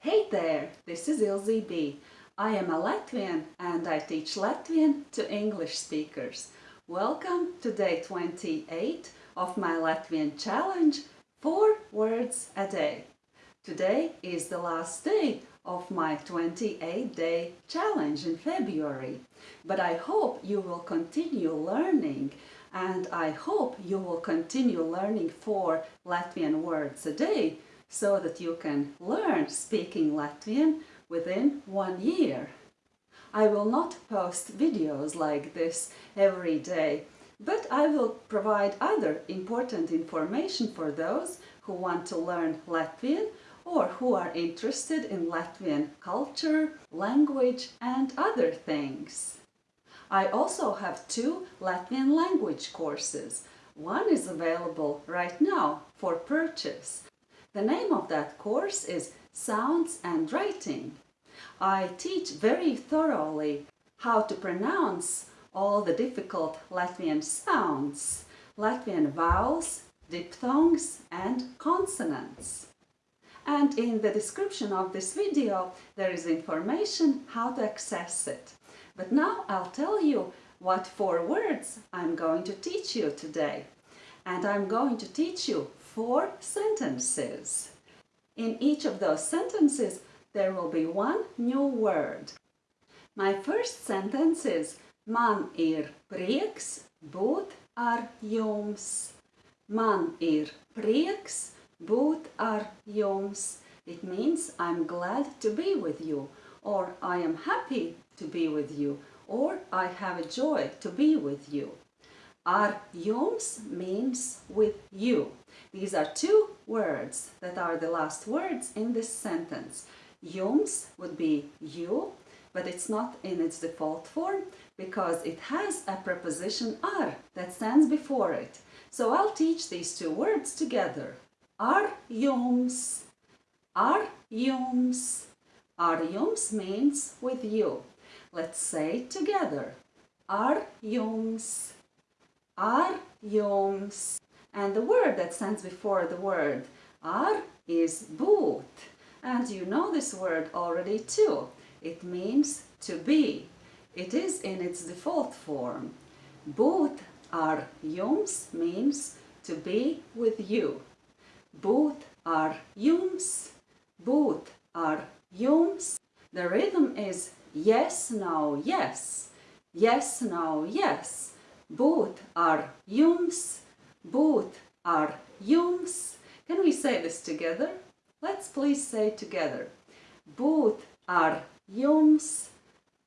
Hey there, this is Ilze B. I am a Latvian and I teach Latvian to English speakers. Welcome to day 28 of my Latvian challenge, 4 words a day. Today is the last day of my 28-day challenge in February, but I hope you will continue learning and I hope you will continue learning 4 Latvian words a day so that you can learn speaking Latvian within one year. I will not post videos like this every day, but I will provide other important information for those who want to learn Latvian or who are interested in Latvian culture, language and other things. I also have two Latvian language courses. One is available right now for purchase the name of that course is Sounds and Writing. I teach very thoroughly how to pronounce all the difficult Latvian sounds, Latvian vowels, diphthongs and consonants. And in the description of this video there is information how to access it. But now I'll tell you what four words I'm going to teach you today. And I'm going to teach you four sentences. In each of those sentences, there will be one new word. My first sentence is Man ir prieks būt ar jums. Man ir prieks būt ar jums. It means I'm glad to be with you, or I am happy to be with you, or I have a joy to be with you. Ar jums means with you. These are two words that are the last words in this sentence. Jums would be you, but it's not in its default form because it has a preposition ar that stands before it. So I'll teach these two words together. Ar jums. Ar jums. Ar jums means with you. Let's say together. Ar jums ar jums. And the word that stands before the word ar is būt. And you know this word already too. It means to be. It is in its default form. Būt ar jums means to be with you. Būt ar jums, būt ar jums. The rhythm is yes, no, yes. Yes, no, yes būt ar jums, būt ar jums. Can we say this together? Let's please say together. Būt ar jums,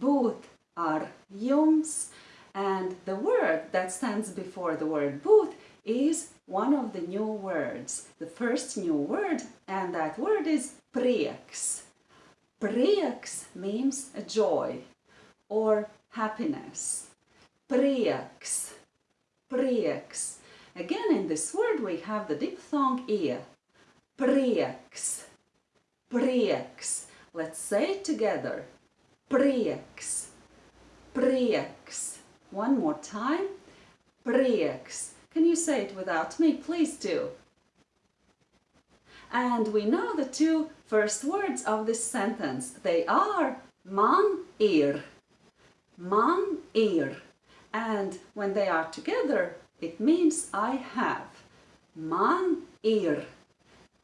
būt ar jums. And the word that stands before the word būt is one of the new words, the first new word, and that word is prieks. Prieks means joy or happiness prieks, prieks. Again, in this word we have the diphthong e. Prieks, prieks. Let's say it together. Prieks, prieks. One more time. Prieks. Can you say it without me? Please do. And we know the two first words of this sentence. They are man ir. Man ir. And when they are together, it means I have. Man ir.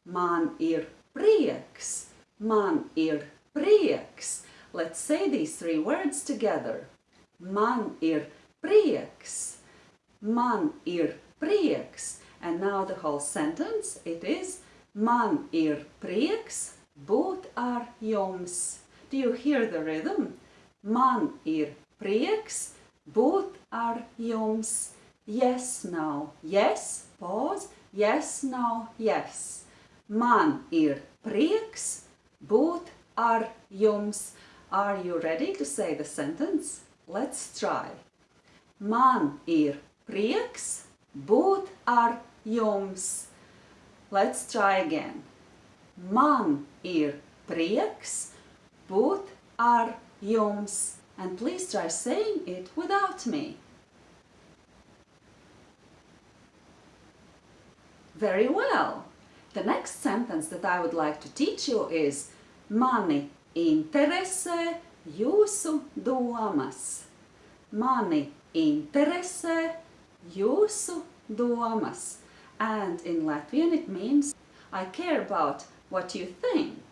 Man ir prieks. Man ir prieks. Let's say these three words together. Man ir prieks. Man ir prieks. And now the whole sentence, it is Man ir prieks būt ar jums. Do you hear the rhythm? Man ir prieks būt ar jums. Yes, no, yes, pause, yes, no, yes. Man ir prieks būt ar jums. Are you ready to say the sentence? Let's try. Man ir prieks būt ar jums. Let's try again. Man ir prieks būt ar jums and please try saying it without me. Very well. The next sentence that I would like to teach you is Mani interesē jūsu domas. Mani interesē jūsu domas. And in Latvian it means I care about what you think.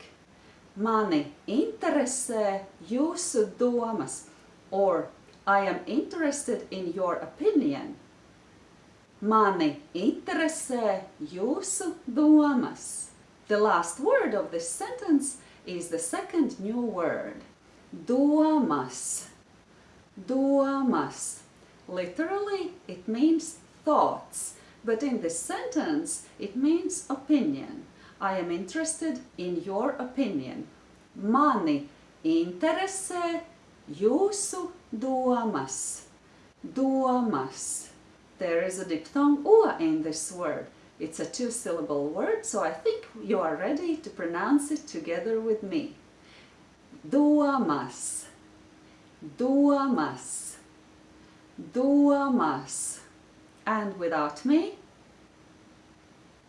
Mani interesē jūsu domas. Or I am interested in your opinion. Mani interesē jūsu domas. The last word of this sentence is the second new word. Domas. Domas. Literally, it means thoughts, but in this sentence, it means opinion. I am interested in your opinion. Mani interesē jūsu domas. Domas. There is a diphthong o in this word. It's a two-syllable word, so I think you are ready to pronounce it together with me. Domas. Domas. Domas. And without me.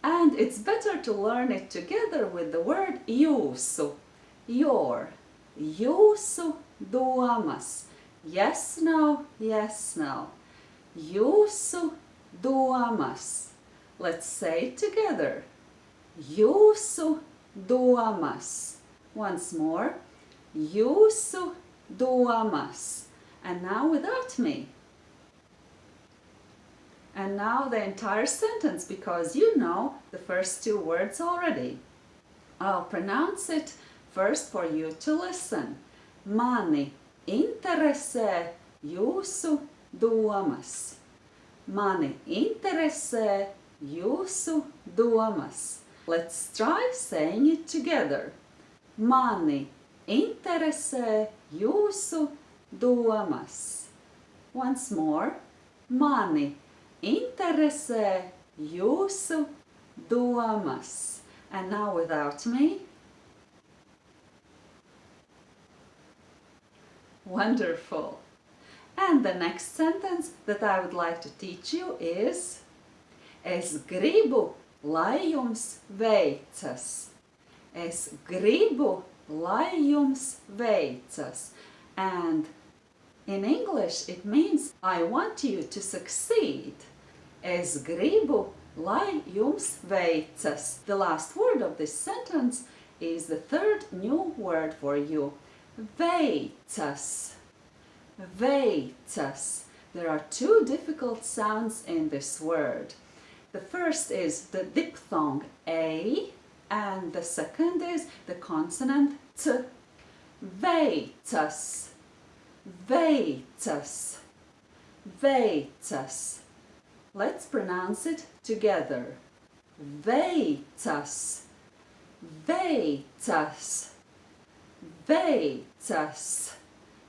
And it's better to learn it together with the word jūsu. Your. Jūsu domas. Yes, no, yes, no. Jūsu domas. Let's say it together. Jūsu domas. Once more. Jūsu domas. And now without me. And now the entire sentence because you know the first two words already. I'll pronounce it first for you to listen. Mani interesē jūsu domas. Mani interesē jūsu domas. Let's try saying it together. Mani interesē jūsu domas. Once more. Mani interesē jūsu domas. And now without me. Wonderful. And the next sentence that I would like to teach you is Es gribu, lai jums veicas. Es gribu, lai jums veicas. And in English it means I want you to succeed. Es gribu, lai jums veicas. The last word of this sentence is the third new word for you. Veicas. Veicas. There are two difficult sounds in this word. The first is the diphthong A and the second is the consonant T. Veicas, veicas, veicas. Let's pronounce it together. Veicas, veicas, veicas.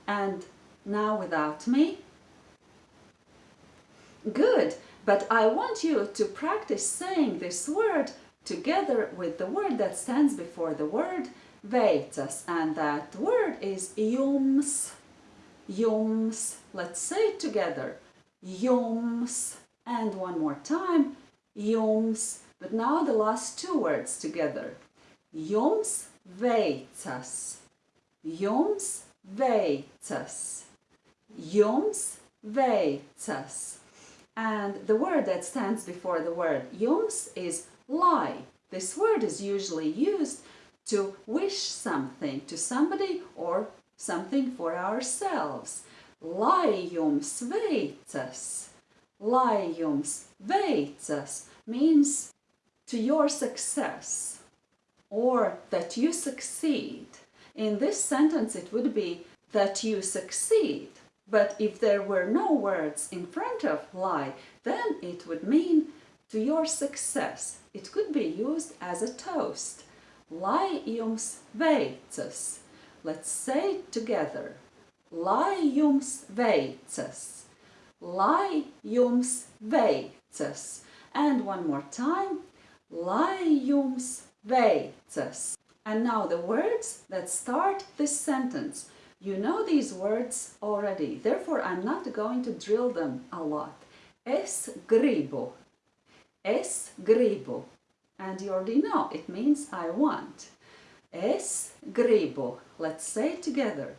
And now without me. Good. But I want you to practice saying this word together with the word that stands before the word veicas and that word is jums. Jums. Let's say it together. Jums. And one more time. Jums. But now the last two words together. Jums veicas. Jums veicas. Jums veicas. And the word that stands before the word jums is lai. This word is usually used to wish something to somebody or something for ourselves. Lai jums veicas. Lai jums veicas means to your success or that you succeed. In this sentence it would be that you succeed. But if there were no words in front of lai, then it would mean to your success. It could be used as a toast. Lai jums veicas. Let's say it together. Lai jums veicas. Lai jums veicas. And one more time. Lai jums veicas. And now the words that start this sentence. You know these words already, therefore I'm not going to drill them a lot. Es gribu. Es gribu. And you already know, it means I want. Es gribu. Let's say it together.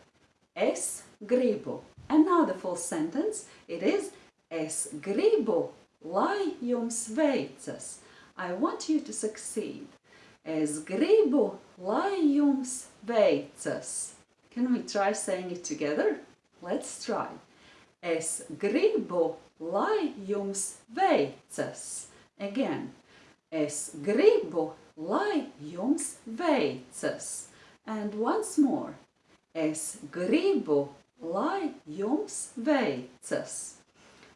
Es gribu. And now the full sentence. It is Es gribu, lai jums veicas. I want you to succeed. Es gribu, lai jums veicas. Can we try saying it together? Let's try. Es gribu, lai jums veicas. Again. Es gribu, lai jums veicas. And once more. Es gribu, lai jums veicas.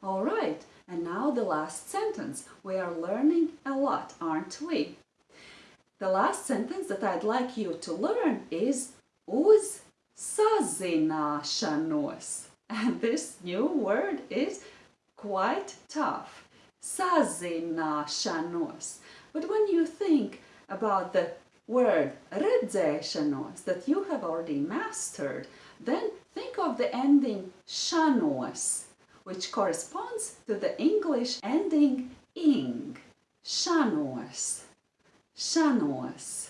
All right, and now the last sentence. We are learning a lot, aren't we? The last sentence that I'd like you to learn is uz sazināšanos. And this new word is quite tough. Sazināšanos. But when you think about the word redzēšanos that you have already mastered, then think of the ending šanos, which corresponds to the English ending ing. Šanos. Šanos.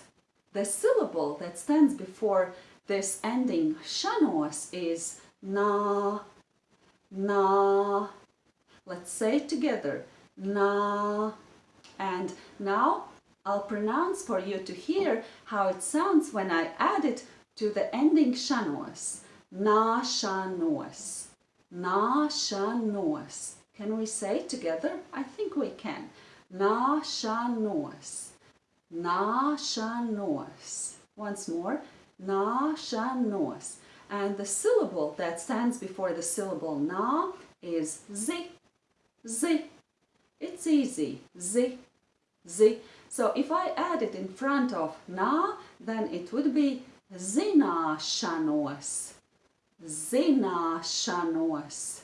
The syllable that stands before this ending šanos is na, na. Let's say it together. Na. And now I'll pronounce for you to hear how it sounds when I add it to the ending šanos. Na šanos. Na šanos. Can we say it together? I think we can. Na šanos. Na šanos. Once more. Na šanos. And the syllable that stands before the syllable na is z. Z. It's easy. Z. Z. So if I add it in front of na, then it would be zināšanos. Zināšanos.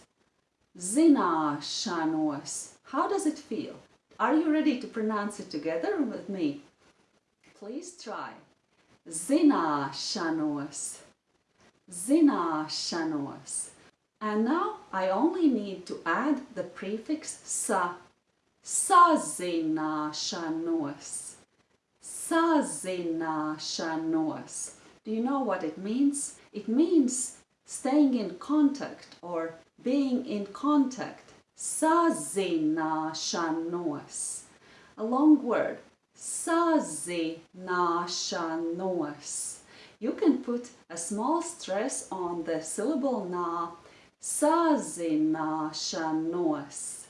Zināšanos. How does it feel? Are you ready to pronounce it together with me? Please try. Zināšanos. Zināšanos. And now I only need to add the prefix sa. Sazināšanos. Sazināšanos. Do you know what it means? It means staying in contact or being in contact. Sazināšanos. A long word. Sazināšanos. You can put a small stress on the syllable na. Sazināšanos.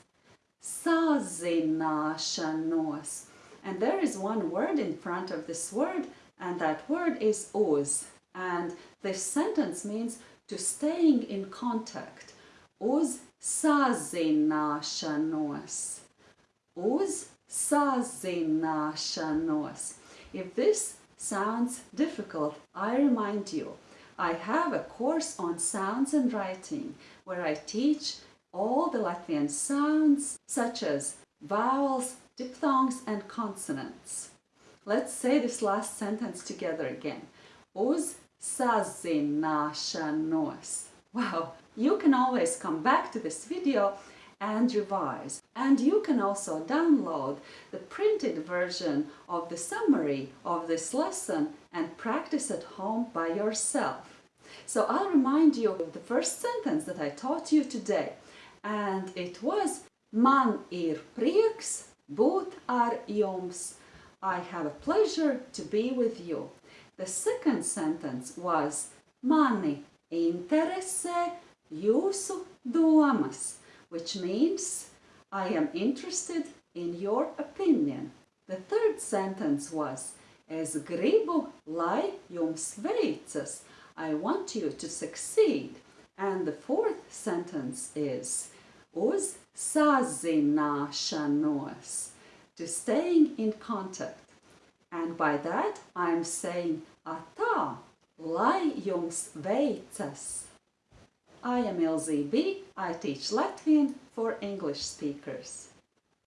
Sazināšanos. And there is one word in front of this word and that word is uz. And this sentence means to staying in contact. Uz sazināšanos. Uz sazināšanos. If this sounds difficult, I remind you, I have a course on sounds and writing where I teach all the Latvian sounds such as vowels, diphthongs and consonants. Let's say this last sentence together again. Uz sazināšanos. Wow, you can always come back to this video and revise. And you can also download the printed version of the summary of this lesson and practice at home by yourself. So I'll remind you of the first sentence that I taught you today. And it was Man ir prieks būt ar jums. I have a pleasure to be with you. The second sentence was Mani interesē jūsu domas, which means I am interested in your opinion. The third sentence was Es gribu, lai jums veicas. I want you to succeed. And the fourth sentence is Uz sazināšanos, to staying in contact. And by that I'm saying atā, lai jums veicas. I am Ilzī B. I teach Latvian for English speakers.